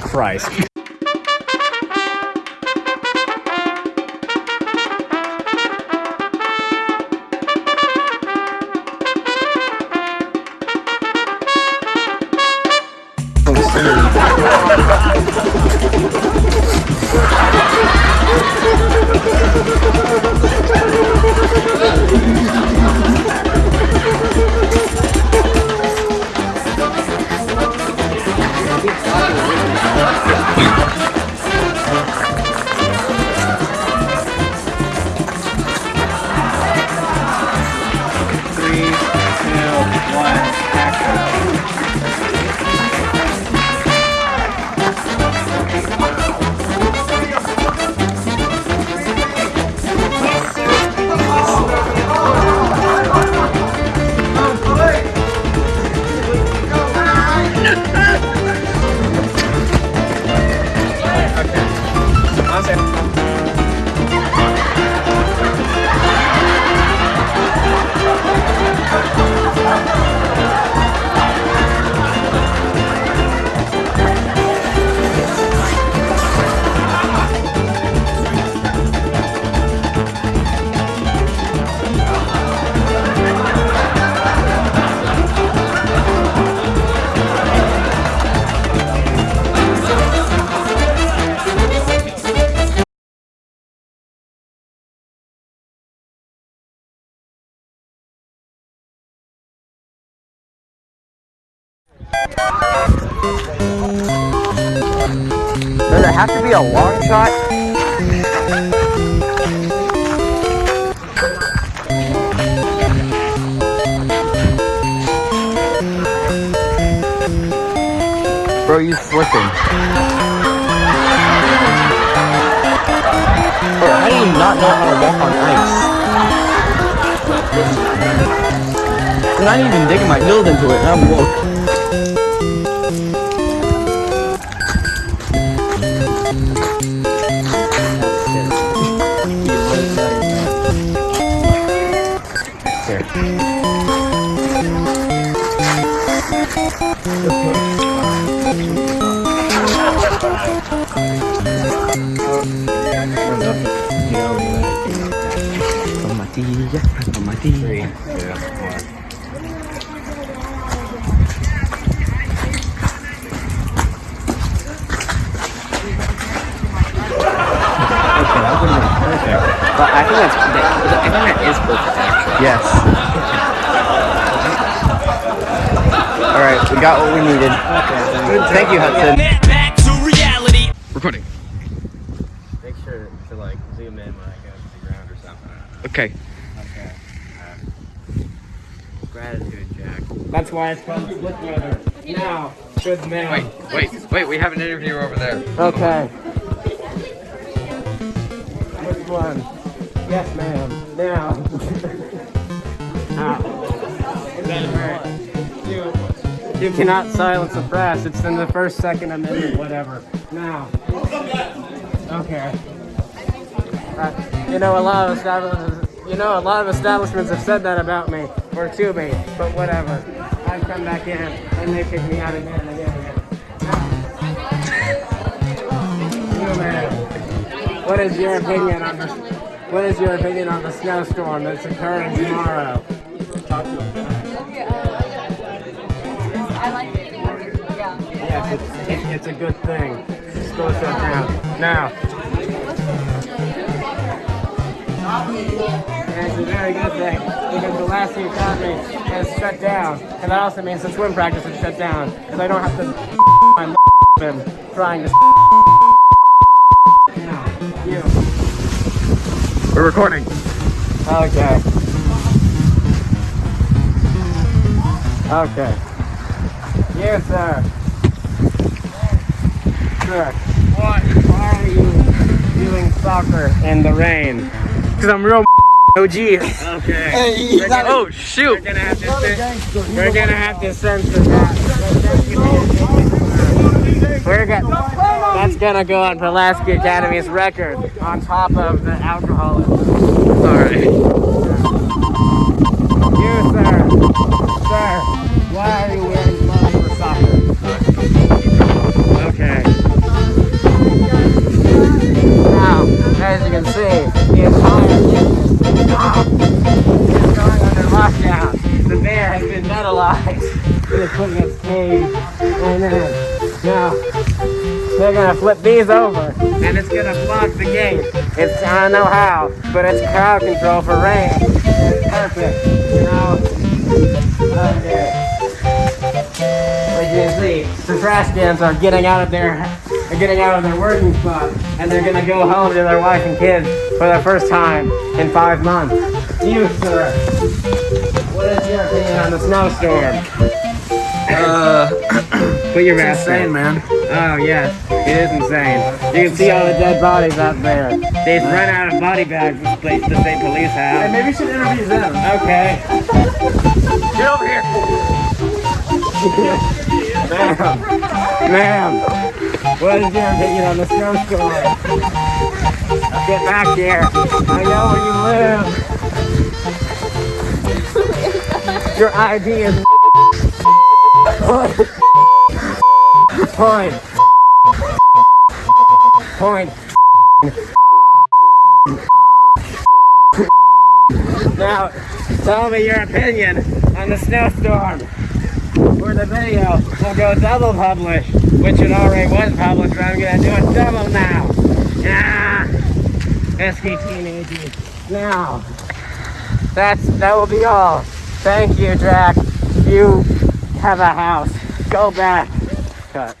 Christ. i'm gonna win Does it have to be a long shot? Bro, you flipping. Bro, how do you not know how to walk on ice? Dude, I didn't even dig my heels into it, and I'm woke. Tomatilla, tomatilla. But I think that's I think that is perfect. Yes. All right, we got what we needed. Thank you, Hudson. Back to reality. Recording. Make sure to like zoom in when I go to the ground or something. Okay. Okay. Uh, gratitude, Jack. That's why it's called split weather. Now, good man. Wait, wait, wait, we have an interviewer over there. Okay. Which one? Yes, ma'am. Now. You, cannot silence the press. It's in the first, second amendment, whatever. Now. Okay. Uh, you know, a lot of establishments. You know, a lot of establishments have said that about me or to me, but whatever. I come back in and they kick me out again and again what is your opinion on this? What is your opinion on the snowstorm that's occurring tomorrow? It's, it's, a good thing. Slow shut down. Now. And it's a very good thing because the last thing economy has shut down. And that also means the swim practice is shut down because I don't have to my swim trying to you. We're recording. Okay. Okay. You, sir. Sir. What? Why are you doing soccer in the rain? Because I'm real OG. Okay. We're gonna- Oh shoot! We're gonna have to we're gonna have to censor that. We're gonna that's gonna go on Pulaski Academy's record on top of the alcoholism. Sorry. You, sir. Sir, put in its cage. And then, now, they're gonna flip these over. And it's gonna block the gate. It's, I don't know how, but it's crowd control for rain. It's perfect. Now, okay. As you can see, the trash cans are getting out of their are getting out of their working spot and they're gonna go home to their wife and kids for the first time in five months. You, sir, your opinion on the snowstorm? Uh, Put your it's mask insane, on. man. Oh yes, it is insane. You can see all the dead bodies out there. They've run out of body bags. This place, the state police have. maybe we should interview them. Okay. Get over here. Ma'am, ma'am, what is your opinion on the snowstorm? Get back here. I know where you live. Your ID is point. Point. Now, tell me your opinion on the snowstorm for the video we'll go double publish, which it already was published, but I'm gonna do it double now. Yeah. SK teenagers. Now, that's that will be all. Thank you, Jack. You have a house. Go back. Cut.